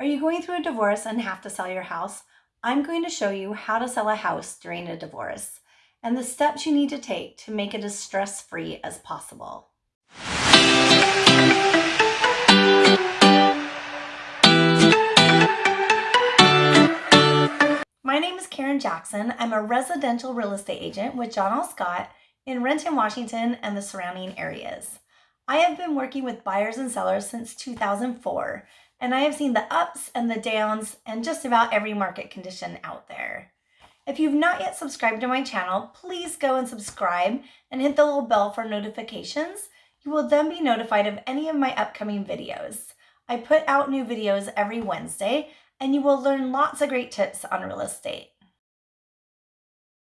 Are you going through a divorce and have to sell your house? I'm going to show you how to sell a house during a divorce and the steps you need to take to make it as stress-free as possible. My name is Karen Jackson. I'm a residential real estate agent with John L. Scott in Renton, Washington and the surrounding areas. I have been working with buyers and sellers since 2004 and I have seen the ups and the downs and just about every market condition out there. If you've not yet subscribed to my channel, please go and subscribe and hit the little bell for notifications. You will then be notified of any of my upcoming videos. I put out new videos every Wednesday and you will learn lots of great tips on real estate.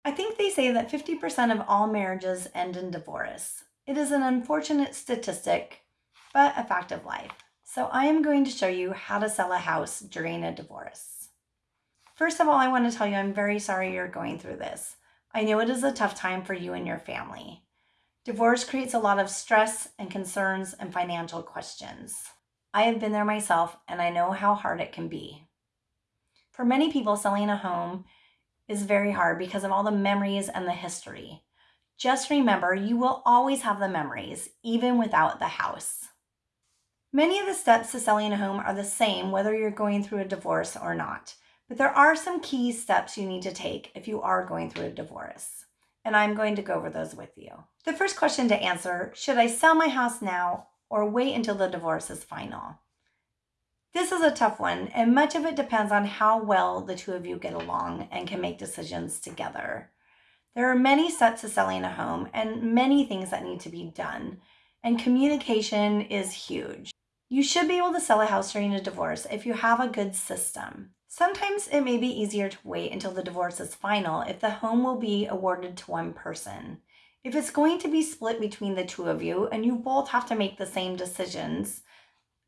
I think they say that 50% of all marriages end in divorce. It is an unfortunate statistic, but a fact of life. So I am going to show you how to sell a house during a divorce. First of all, I want to tell you I'm very sorry you're going through this. I know it is a tough time for you and your family. Divorce creates a lot of stress and concerns and financial questions. I have been there myself and I know how hard it can be. For many people, selling a home is very hard because of all the memories and the history. Just remember, you will always have the memories, even without the house. Many of the steps to selling a home are the same whether you're going through a divorce or not, but there are some key steps you need to take if you are going through a divorce. And I'm going to go over those with you. The first question to answer, should I sell my house now or wait until the divorce is final? This is a tough one, and much of it depends on how well the two of you get along and can make decisions together. There are many steps to selling a home and many things that need to be done, and communication is huge. You should be able to sell a house during a divorce if you have a good system. Sometimes it may be easier to wait until the divorce is final if the home will be awarded to one person. If it's going to be split between the two of you and you both have to make the same decisions,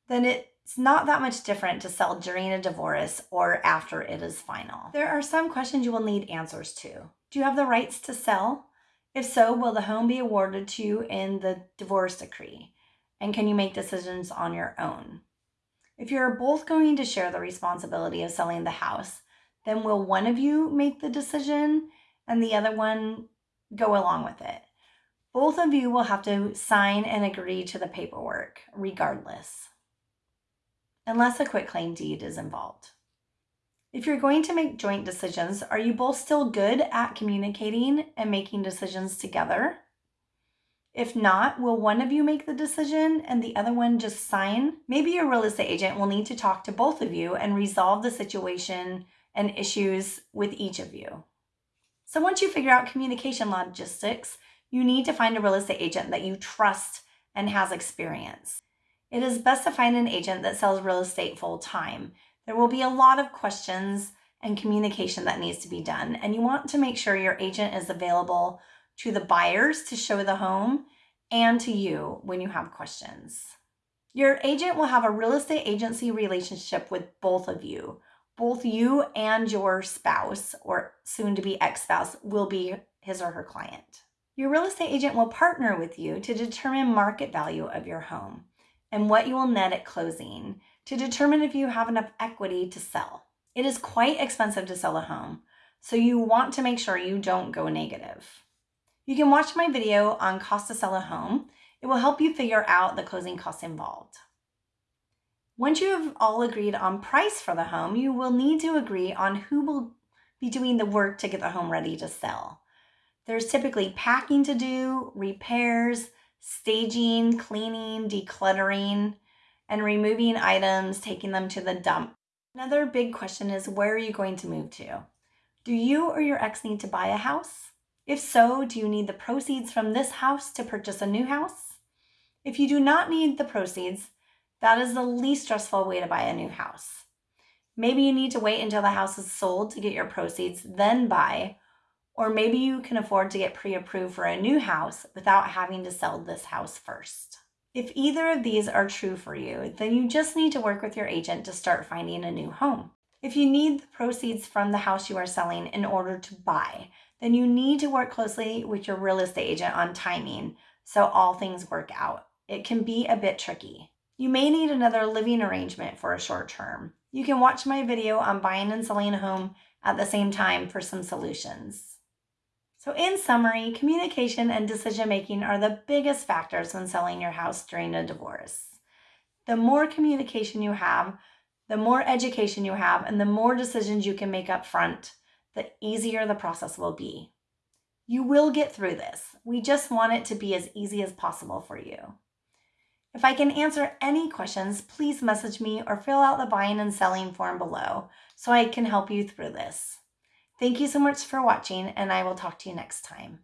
then it's not that much different to sell during a divorce or after it is final. There are some questions you will need answers to. Do you have the rights to sell? If so, will the home be awarded to you in the divorce decree? And can you make decisions on your own? If you're both going to share the responsibility of selling the house, then will one of you make the decision and the other one go along with it? Both of you will have to sign and agree to the paperwork regardless, unless a quitclaim deed is involved. If you're going to make joint decisions, are you both still good at communicating and making decisions together? If not, will one of you make the decision and the other one just sign? Maybe your real estate agent will need to talk to both of you and resolve the situation and issues with each of you. So once you figure out communication logistics, you need to find a real estate agent that you trust and has experience. It is best to find an agent that sells real estate full time. There will be a lot of questions and communication that needs to be done, and you want to make sure your agent is available to the buyers to show the home and to you when you have questions. Your agent will have a real estate agency relationship with both of you. Both you and your spouse or soon to be ex-spouse will be his or her client. Your real estate agent will partner with you to determine market value of your home and what you will net at closing to determine if you have enough equity to sell. It is quite expensive to sell a home, so you want to make sure you don't go negative. You can watch my video on cost to sell a home. It will help you figure out the closing costs involved. Once you have all agreed on price for the home, you will need to agree on who will be doing the work to get the home ready to sell. There's typically packing to do, repairs, staging, cleaning, decluttering, and removing items, taking them to the dump. Another big question is where are you going to move to? Do you or your ex need to buy a house? If so, do you need the proceeds from this house to purchase a new house? If you do not need the proceeds, that is the least stressful way to buy a new house. Maybe you need to wait until the house is sold to get your proceeds, then buy, or maybe you can afford to get pre-approved for a new house without having to sell this house first. If either of these are true for you, then you just need to work with your agent to start finding a new home. If you need the proceeds from the house you are selling in order to buy, then you need to work closely with your real estate agent on timing so all things work out. It can be a bit tricky. You may need another living arrangement for a short term. You can watch my video on buying and selling a home at the same time for some solutions. So, in summary, communication and decision making are the biggest factors when selling your house during a divorce. The more communication you have, the more education you have, and the more decisions you can make up front, the easier the process will be. You will get through this. We just want it to be as easy as possible for you. If I can answer any questions, please message me or fill out the buying and selling form below so I can help you through this. Thank you so much for watching, and I will talk to you next time.